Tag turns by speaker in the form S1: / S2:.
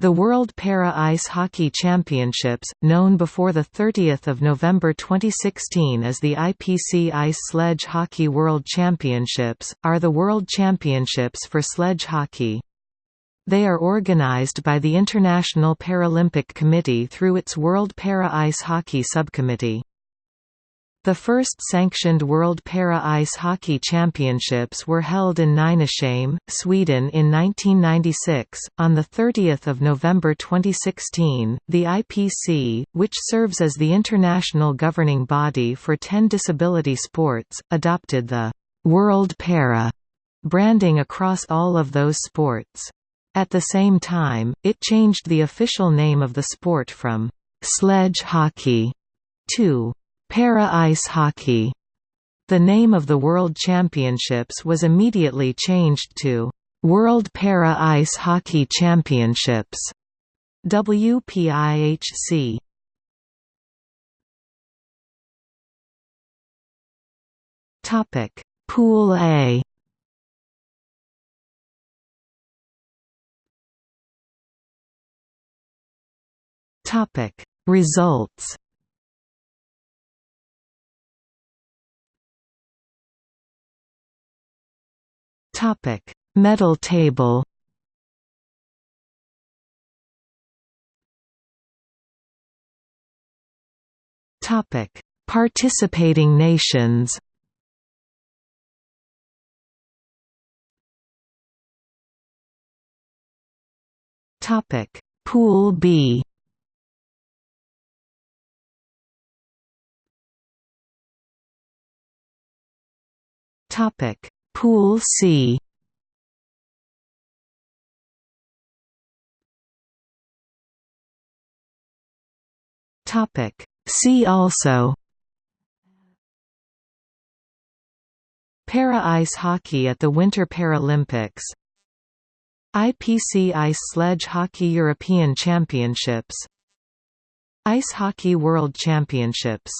S1: The World Para Ice Hockey Championships, known before 30 November 2016 as the IPC Ice Sledge Hockey World Championships, are the World Championships for sledge hockey. They are organized by the International Paralympic Committee through its World Para Ice Hockey Subcommittee. The first sanctioned World Para-Ice Hockey Championships were held in Nynäshamn, Sweden in 1996. On the 30th of November 2016, the IPC, which serves as the international governing body for 10 disability sports, adopted the World Para branding across all of those sports. At the same time, it changed the official name of the sport from sledge hockey to Para-ice hockey. The name of the World Championships was immediately changed to World Para-Ice Hockey Championships WPIHC. Topic: Pool A. Topic: Results. Topic: Medal table. Topic: Participating nations. Topic: Pool B. Topic: Pool C. Topic. See also. Para-ice hockey at the Winter Paralympics. IPC Ice Sledge Hockey European Championships. Ice Hockey World Championships